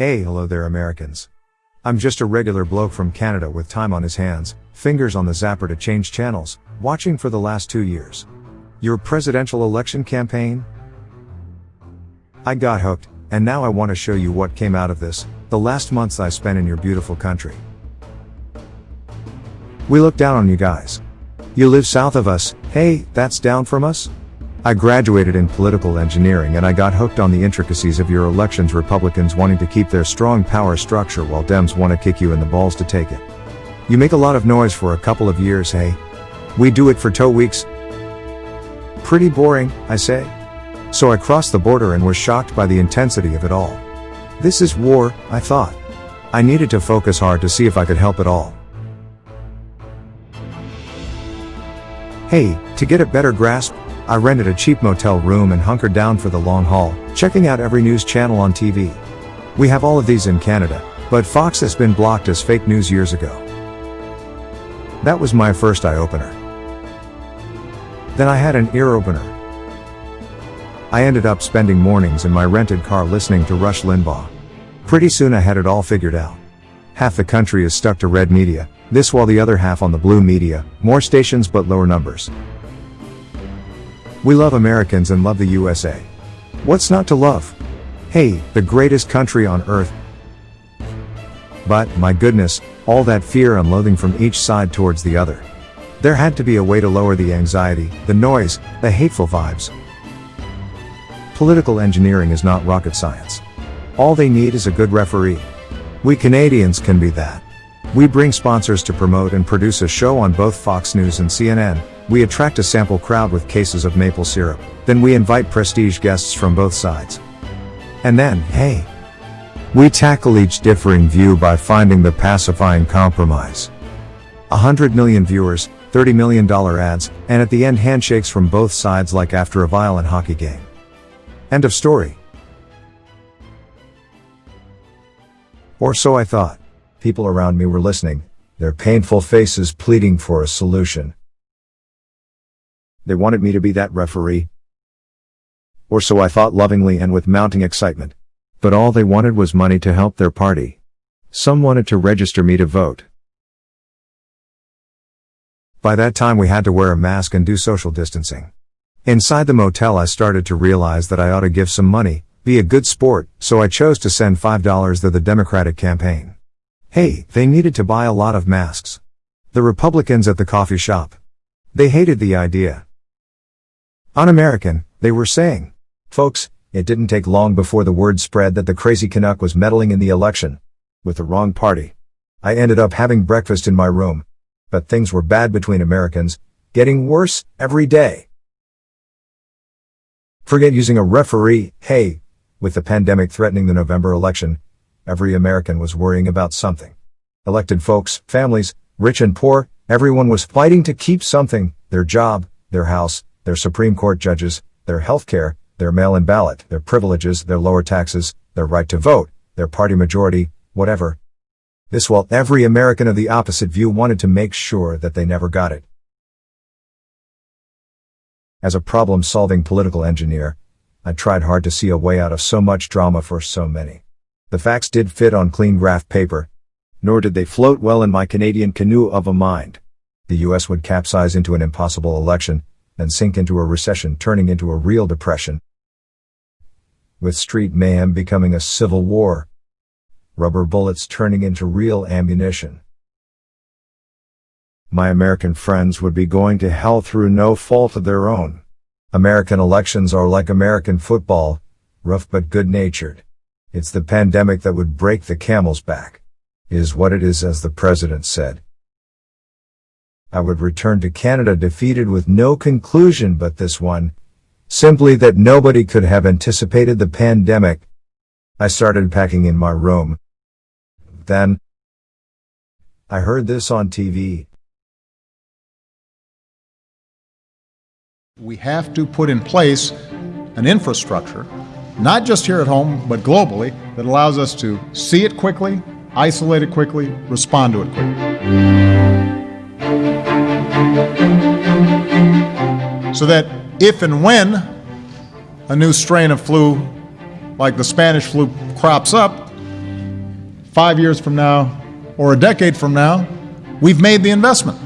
Hey, hello there, Americans. I'm just a regular bloke from Canada with time on his hands, fingers on the zapper to change channels, watching for the last two years. Your presidential election campaign? I got hooked, and now I want to show you what came out of this, the last months I spent in your beautiful country. We look down on you guys. You live south of us, hey, that's down from us? I graduated in political engineering and I got hooked on the intricacies of your elections Republicans wanting to keep their strong power structure while Dems want to kick you in the balls to take it. You make a lot of noise for a couple of years, hey? We do it for two weeks. Pretty boring, I say. So I crossed the border and was shocked by the intensity of it all. This is war, I thought. I needed to focus hard to see if I could help at all. Hey, to get a better grasp, I rented a cheap motel room and hunkered down for the long haul, checking out every news channel on TV. We have all of these in Canada, but Fox has been blocked as fake news years ago. That was my first eye-opener. Then I had an ear-opener. I ended up spending mornings in my rented car listening to Rush Limbaugh. Pretty soon I had it all figured out. Half the country is stuck to red media, this while the other half on the blue media, more stations but lower numbers. We love Americans and love the USA. What's not to love? Hey, the greatest country on earth. But, my goodness, all that fear and loathing from each side towards the other. There had to be a way to lower the anxiety, the noise, the hateful vibes. Political engineering is not rocket science. All they need is a good referee. We Canadians can be that. We bring sponsors to promote and produce a show on both Fox News and CNN, we attract a sample crowd with cases of maple syrup, then we invite prestige guests from both sides. And then, hey, we tackle each differing view by finding the pacifying compromise. A hundred million viewers, $30 million ads, and at the end handshakes from both sides like after a violent hockey game. End of story. Or so I thought. People around me were listening, their painful faces pleading for a solution. They wanted me to be that referee. Or so I thought lovingly and with mounting excitement. But all they wanted was money to help their party. Some wanted to register me to vote. By that time we had to wear a mask and do social distancing. Inside the motel I started to realize that I ought to give some money, be a good sport, so I chose to send $5 to the Democratic campaign. Hey, they needed to buy a lot of masks. The Republicans at the coffee shop. They hated the idea. Un-American, they were saying. Folks, it didn't take long before the word spread that the crazy Canuck was meddling in the election. With the wrong party. I ended up having breakfast in my room. But things were bad between Americans, getting worse every day. Forget using a referee, hey, with the pandemic threatening the November election, every American was worrying about something. Elected folks, families, rich and poor, everyone was fighting to keep something, their job, their house, their Supreme Court judges, their health care, their mail-in ballot, their privileges, their lower taxes, their right to vote, their party majority, whatever. This while every American of the opposite view wanted to make sure that they never got it. As a problem-solving political engineer, I tried hard to see a way out of so much drama for so many. The facts did fit on clean graph paper, nor did they float well in my Canadian canoe of a mind. The US would capsize into an impossible election, and sink into a recession turning into a real depression. With street mayhem becoming a civil war. Rubber bullets turning into real ammunition. My American friends would be going to hell through no fault of their own. American elections are like American football, rough but good-natured. It's the pandemic that would break the camel's back. Is what it is as the president said. I would return to Canada defeated with no conclusion but this one, simply that nobody could have anticipated the pandemic. I started packing in my room. Then, I heard this on TV. We have to put in place an infrastructure, not just here at home, but globally, that allows us to see it quickly, isolate it quickly, respond to it quickly. So that if and when a new strain of flu, like the Spanish flu, crops up, five years from now, or a decade from now, we've made the investment.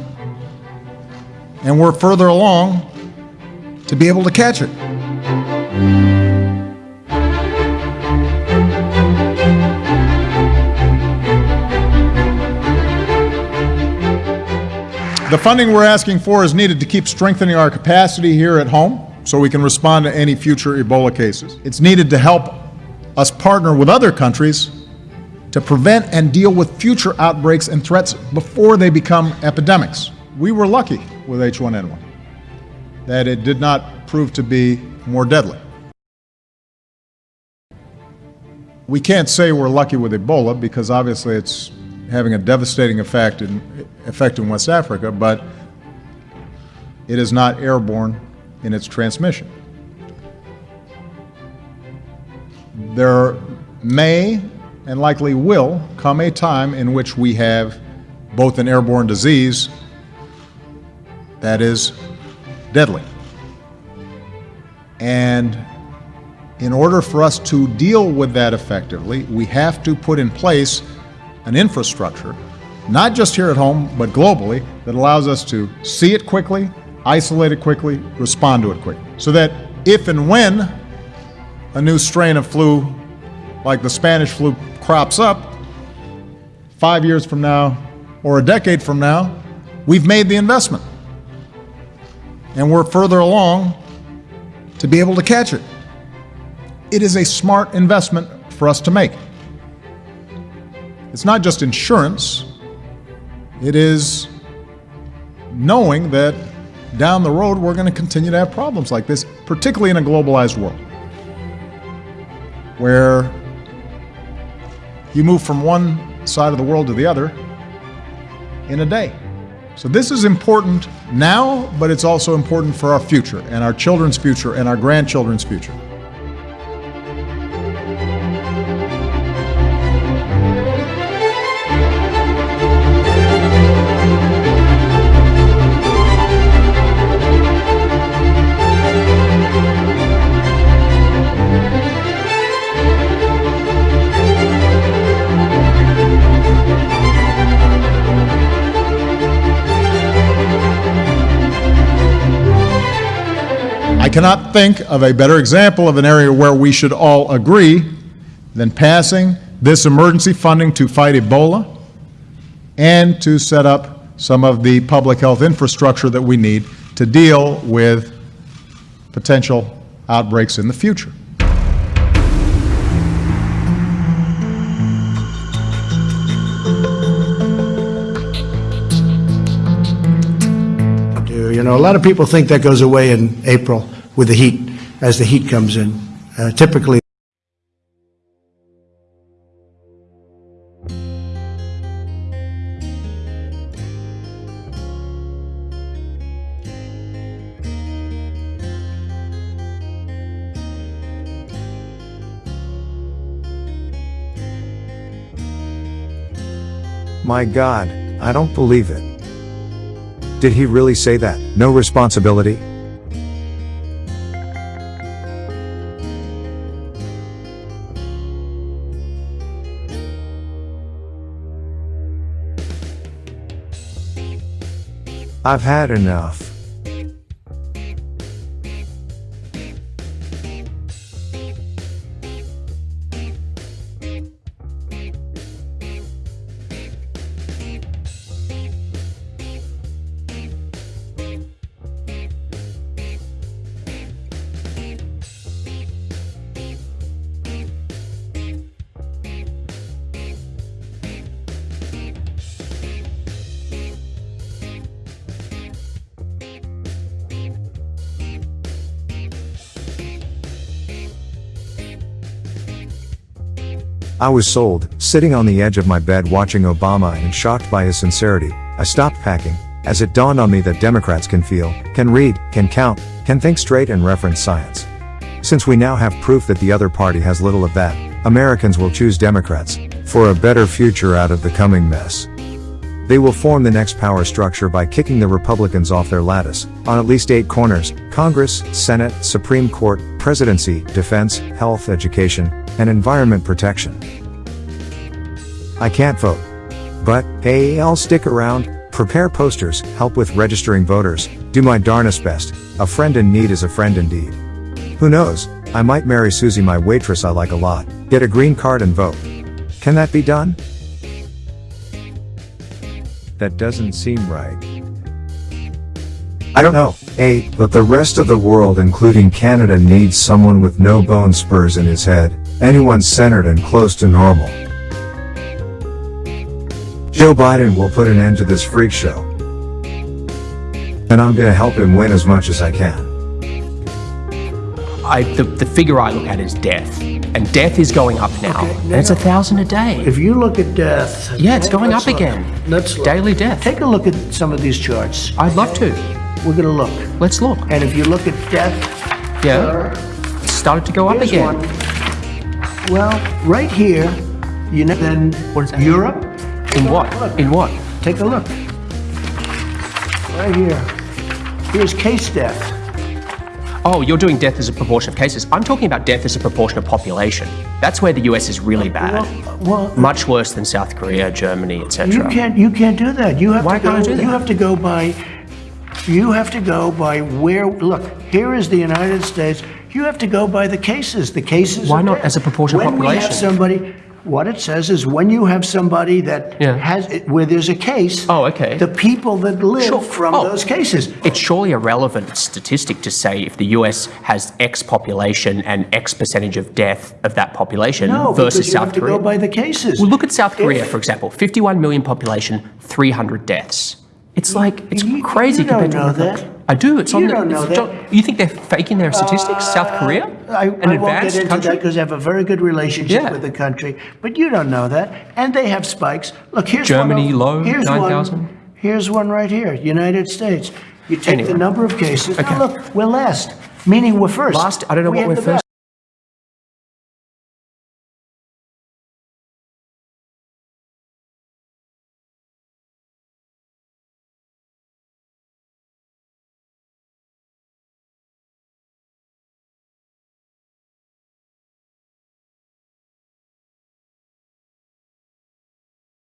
And we're further along to be able to catch it. The funding we're asking for is needed to keep strengthening our capacity here at home so we can respond to any future Ebola cases. It's needed to help us partner with other countries to prevent and deal with future outbreaks and threats before they become epidemics. We were lucky with H1N1 that it did not prove to be more deadly. We can't say we're lucky with Ebola because obviously it's having a devastating effect in, effect in West Africa, but it is not airborne in its transmission. There may and likely will come a time in which we have both an airborne disease that is deadly. And in order for us to deal with that effectively, we have to put in place an infrastructure, not just here at home, but globally, that allows us to see it quickly, isolate it quickly, respond to it quickly. So that if and when a new strain of flu, like the Spanish flu, crops up, five years from now or a decade from now, we've made the investment. And we're further along to be able to catch it. It is a smart investment for us to make. It's not just insurance, it is knowing that down the road we're going to continue to have problems like this, particularly in a globalized world where you move from one side of the world to the other in a day. So this is important now, but it's also important for our future and our children's future and our grandchildren's future. Cannot think of a better example of an area where we should all agree than passing this emergency funding to fight Ebola and to set up some of the public health infrastructure that we need to deal with potential outbreaks in the future. You know, a lot of people think that goes away in April with the heat, as the heat comes in. Uh, typically, My God, I don't believe it. Did he really say that? No responsibility? I've had enough. I was sold, sitting on the edge of my bed watching Obama and shocked by his sincerity, I stopped packing, as it dawned on me that Democrats can feel, can read, can count, can think straight and reference science. Since we now have proof that the other party has little of that, Americans will choose Democrats, for a better future out of the coming mess. They will form the next power structure by kicking the Republicans off their lattice, on at least eight corners, Congress, Senate, Supreme Court, Presidency, Defense, Health, Education, and Environment Protection. I can't vote. But, hey, I'll stick around, prepare posters, help with registering voters, do my darnest best. A friend in need is a friend indeed. Who knows, I might marry Susie, my waitress I like a lot, get a green card and vote. Can that be done? That doesn't seem right. I don't know, A, but the rest of the world, including Canada, needs someone with no bone spurs in his head, anyone centered and close to normal. Joe Biden will put an end to this freak show. And I'm gonna help him win as much as I can. I, the, the figure I look at is death. And death is going up now. Okay, and it's a thousand a day. If you look at death. Yeah, it's going up look. again. Let's look. Daily death. Take a look at some of these charts. I'd love to. We're gonna look. Let's look. And if you look at death. Yeah. uh, It's started to go up again. one. Well, right here, you know, then What is that? Europe, In what? Look. In what? take a look. Right here. Here's case death. Oh, you're doing death as a proportion of cases. I'm talking about death as a proportion of population. That's where the US is really bad. Well, well, Much worse than South Korea, Germany, etc. You can't, you can't do that. You have Why to go, can't I do that? you have to go by, you have to go by where, look, here is the United States. You have to go by the cases, the cases. Why not as a proportion of When we have population? somebody, what it says is when you have somebody that Yeah. has, where there's a case. Oh, okay. The people that live Sure. from Oh. those cases. It's surely a relevant statistic to say if the US has X population and X percentage of death of that population No, versus because you South have to Korea. go by the cases. Well, look at South Korea, If- for example. 51 million population, 300 deaths. It's like, it's You- crazy you don't compared to know other that. I do. It's You on the. don't know it's- that. You think they're faking their statistics? South uh, Korea? I, An I advanced country? because they have a very good relationship Yeah. with the country, but you don't know that. And they have spikes. Look, here's Germany, one. low, here's 9,000. One, here's one right here, United States. You take Anyway. the number of cases. Okay. Now look, we're last, meaning we're first. Last, I don't know We what we're the first